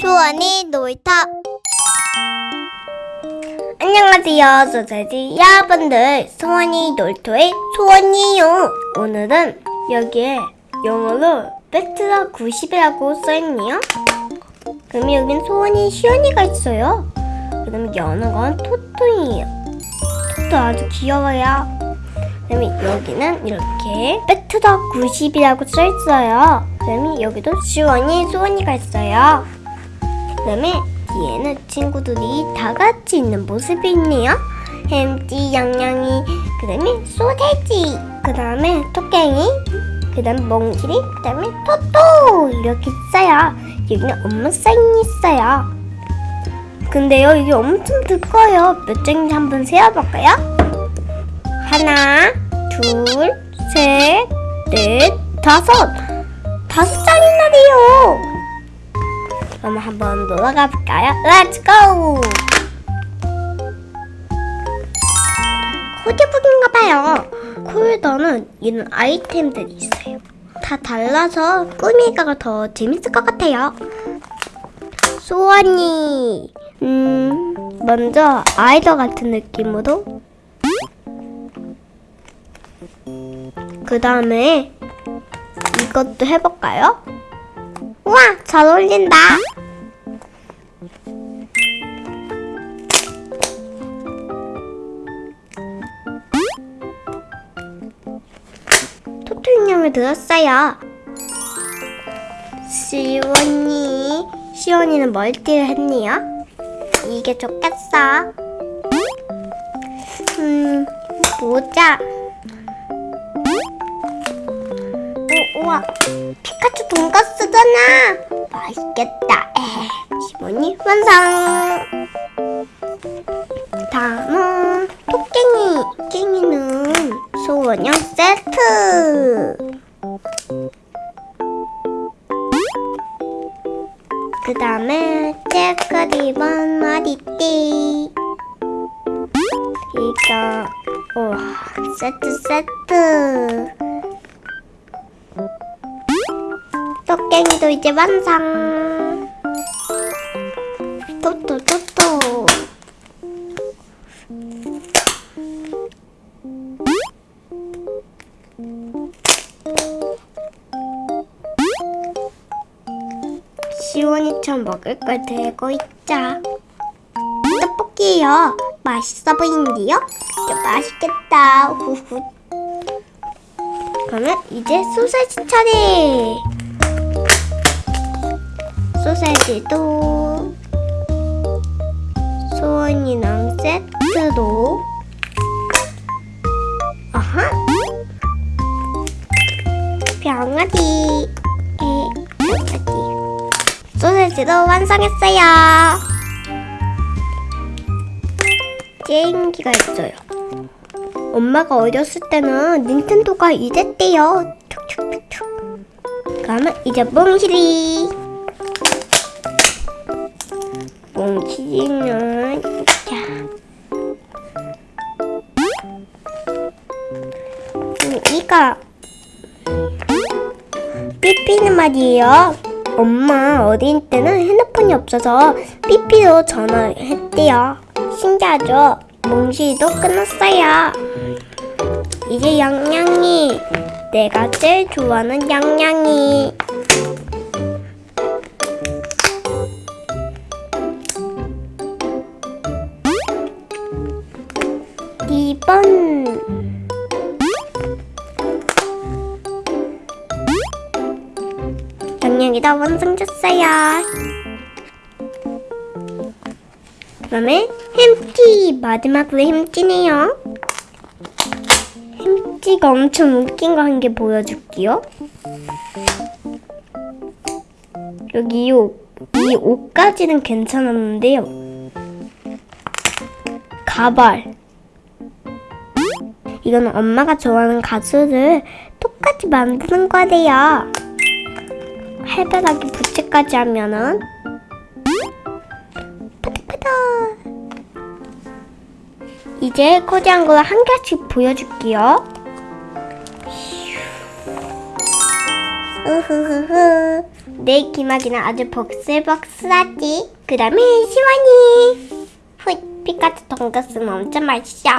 수원이 놀이터. 안녕하세요 소세지 여러분들. 수원이 놀이터의 수원이요. 오늘은 여기에 영어로 배트라 90이라고 써있네요. 그럼 여긴 소원이 시원이가 있어요. 그다음에 여는 건 토토이에요. 토토 아주 귀여워요 그다음에 여기는 이렇게 배트라 90이라고 써있어요 그다음에 여기도 시원이 소원이가 있어요 그다음에 뒤에는 친구들이 다 같이 있는 모습이 있네요. 햄찌, 양양이, 그 다음에 소세지, 그 다음에 토깽이, 그 다음에 멍실이, 그 다음에 토토 이렇게 있어요. 여기는 엄마 사인이 있어요. 근데요 이게 엄청 두꺼워요. 몇 장인지 한번 세어볼까요? 하나, 둘, 셋, 넷, 다섯. 다섯 장이나래요. 그럼 한번 놀아가 볼까요? Let's go! 코디북인가 봐요. 코에다는 이런 아이템들이 있어요. 다 달라서 꾸미기가 더 재밌을 것 같아요. 소원이 음 먼저 아이돌 같은 느낌으로 그 다음에 이것도 해볼까요? 우와, 잘 어울린다. 토토 인형을 들었어요. 시원이, 시원이는 멀티를 했네요. 이게 좋겠어. 음, 보자. 우와, 피카츄 돈가스잖아. 맛있겠다. 시몬이 완성. 다음은 토깽이. 토깽이는 소원형 세트. 그 다음에 체크 리본 머리띠. 이거, 우와, 세트 세트. 토깽이도 이제 완성. 토토 토토. 시원이처럼 먹을 걸 들고 있자. 떡볶이요. 맛있어 보이는데요? 맛있겠다. 후후. 그러면 이제 소세지 차례. 소세지도 소원이랑 세트로 아하! 병아리 에 병아리 소세지도 완성했어요. 게임기가 있어요. 엄마가 어렸을 때는 닌텐도가 이랬대요. 툭툭툭툭. 그러면 이제 몽실이 몽키는 자. 음, 이거. 삐삐는 말이에요. 엄마 어린 때는 핸드폰이 없어서 삐삐로 전화했대요. 신기하죠? 몽시도 끊었어요. 이제 양양이. 내가 제일 좋아하는 양양이 번. 양양이 다 완성됐어요. 그 다음에 햄찌 마지막으로 햄찌네요. 햄찌가 엄청 웃긴 거 한 개 보여줄게요. 여기 이 옷, 이 옷까지는 괜찮았는데요. 가발 이건 엄마가 좋아하는 가수를 똑같이 만드는 거래요. 활발하게 부채까지 하면은 이제 코디한 걸 한 개씩 보여줄게요. 우후후후. 내 기막이는 아주 복슬복슬하지. 그 다음에 시원이. 훗, 피카츄 돈가스는 엄청 맛있어.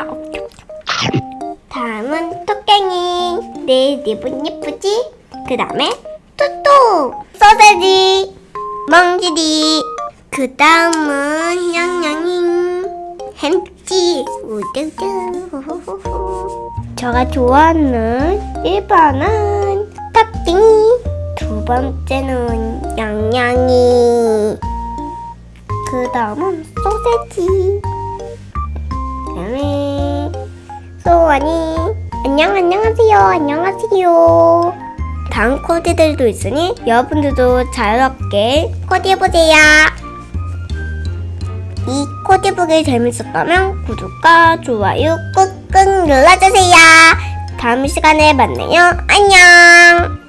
다음은 토깽이. 내 립은 예쁘지? 그 다음에 토토. 소세지. 멍지리. 그 다음은 냥냥이. 햄찌. 우드드. 후후후후. 제가 좋아하는 1번은 탁띵이 두 번째는 양양이 그 다음은 소세지 그 다음에 소원이 안녕 안녕하세요 안녕하세요 다음 코디들도 있으니 여러분들도 자유롭게 코디해보세요 이 코디북이 재밌었다면 구독과 좋아요 꾹꾹 눌러주세요. 다음 시간에 만나요. 안녕.